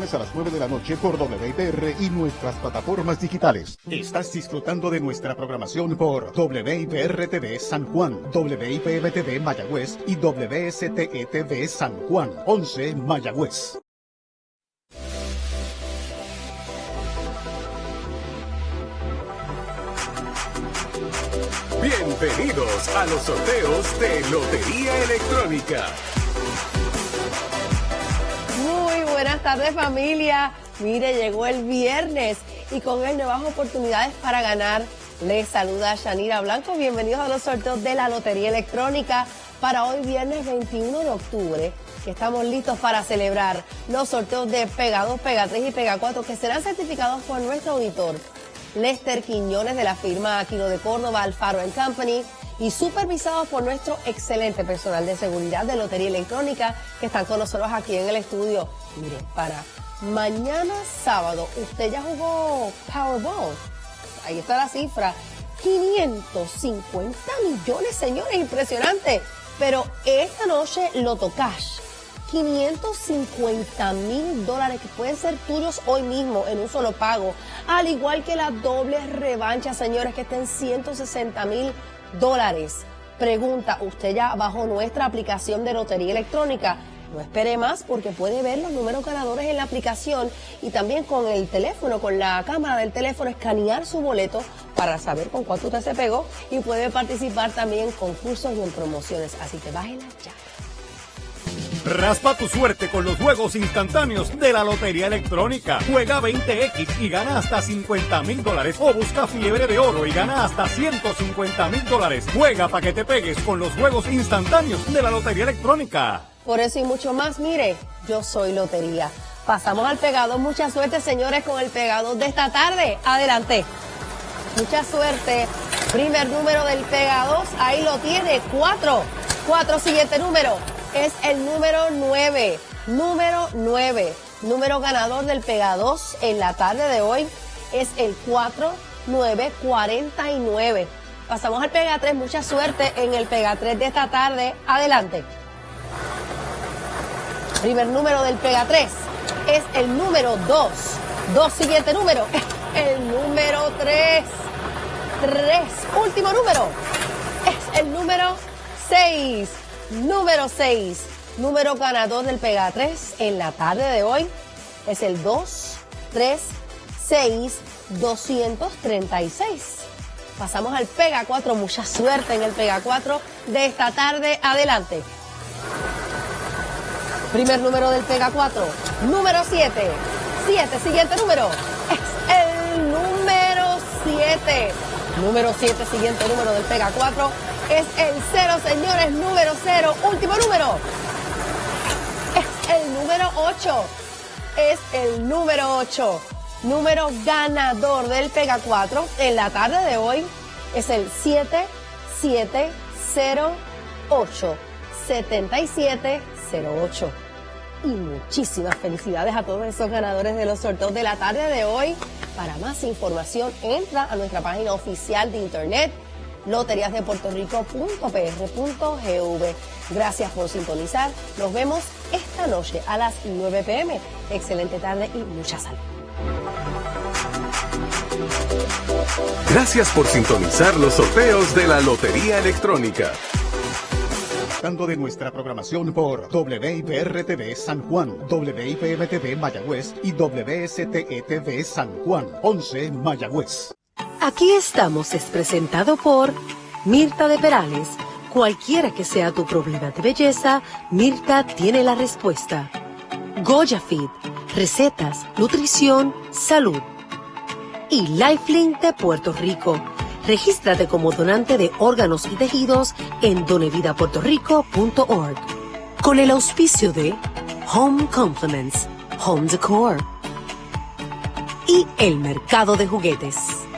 a las 9 de la noche por WIPR y nuestras plataformas digitales. Estás disfrutando de nuestra programación por WIPR TV San Juan, WIPM TV Mayagüez y WSTE TV San Juan, 11 Mayagüez. Bienvenidos a los sorteos de Lotería Electrónica. Buenas tardes familia. Mire, llegó el viernes y con él nuevas oportunidades para ganar. Les saluda Shanira Blanco. Bienvenidos a los sorteos de la Lotería Electrónica para hoy viernes 21 de octubre que estamos listos para celebrar los sorteos de Pega 2, Pega 3 y Pega 4 que serán certificados por nuestro auditor Lester Quiñones de la firma Aquino de Córdoba, Alfaro Company y supervisados por nuestro excelente personal de seguridad de Lotería Electrónica que están con nosotros aquí en el estudio. Mire, para mañana sábado, usted ya jugó Powerball. Ahí está la cifra. 550 millones, señores, impresionante. Pero esta noche Loto Cash 550 mil dólares que pueden ser tuyos hoy mismo en un solo pago, al igual que la doble revancha, señores, que estén 160 mil dólares. Pregunta, ¿usted ya bajó nuestra aplicación de lotería electrónica? No espere más porque puede ver los números ganadores en la aplicación y también con el teléfono, con la cámara del teléfono, escanear su boleto para saber con cuánto usted se pegó y puede participar también en concursos y en promociones. Así que bájela ya. Raspa tu suerte con los juegos instantáneos de la Lotería Electrónica. Juega 20X y gana hasta 50 mil dólares. O busca fiebre de oro y gana hasta 150 mil dólares. Juega para que te pegues con los juegos instantáneos de la Lotería Electrónica. Por eso y mucho más, mire, yo soy Lotería. Pasamos al pegado. Mucha suerte, señores, con el pegado de esta tarde. Adelante. Mucha suerte. Primer número del pegado. Ahí lo tiene. Cuatro. Cuatro, siguiente número es el número 9. Número 9. Número ganador del Pega 2 en la tarde de hoy es el 4949. Pasamos al Pega 3. Mucha suerte en el Pega 3 de esta tarde. Adelante. Primer número del Pega 3 es el número 2. Dos siguiente número. El número 3. 3. Último número. Es el número 6. Número 6, número ganador del Pega 3 en la tarde de hoy es el 2, 3, 6, 236. Pasamos al Pega 4, mucha suerte en el Pega 4 de esta tarde. Adelante. Primer número del Pega 4, número 7. 7, siguiente número. Es el número 7. Número 7, siguiente número del Pega 4 es el cero, señores, número cero. Último número. Es el número 8. Es el número 8. Número ganador del Pega 4 en la tarde de hoy es el 7708. 7708. Y muchísimas felicidades a todos esos ganadores de los sorteos de la tarde de hoy. Para más información, entra a nuestra página oficial de internet loteriasdepuertorico.pr.gv. Gracias por sintonizar. Nos vemos esta noche a las 9 pm. Excelente tarde y mucha salud. Gracias por sintonizar los sorteos de la Lotería Electrónica. De nuestra programación por WIPR-TV San Juan, WIPM-TV Mayagüez y WSTE-TV San Juan, 11 Mayagüez. Aquí estamos es presentado por Mirta de Perales. Cualquiera que sea tu problema de belleza, Mirta tiene la respuesta. Goya Fit, recetas, nutrición, salud. Y Lifelink de Puerto Rico. Regístrate como donante de órganos y tejidos en donevidapuertorico.org. Con el auspicio de Home Compliments, Home Decor y el mercado de juguetes.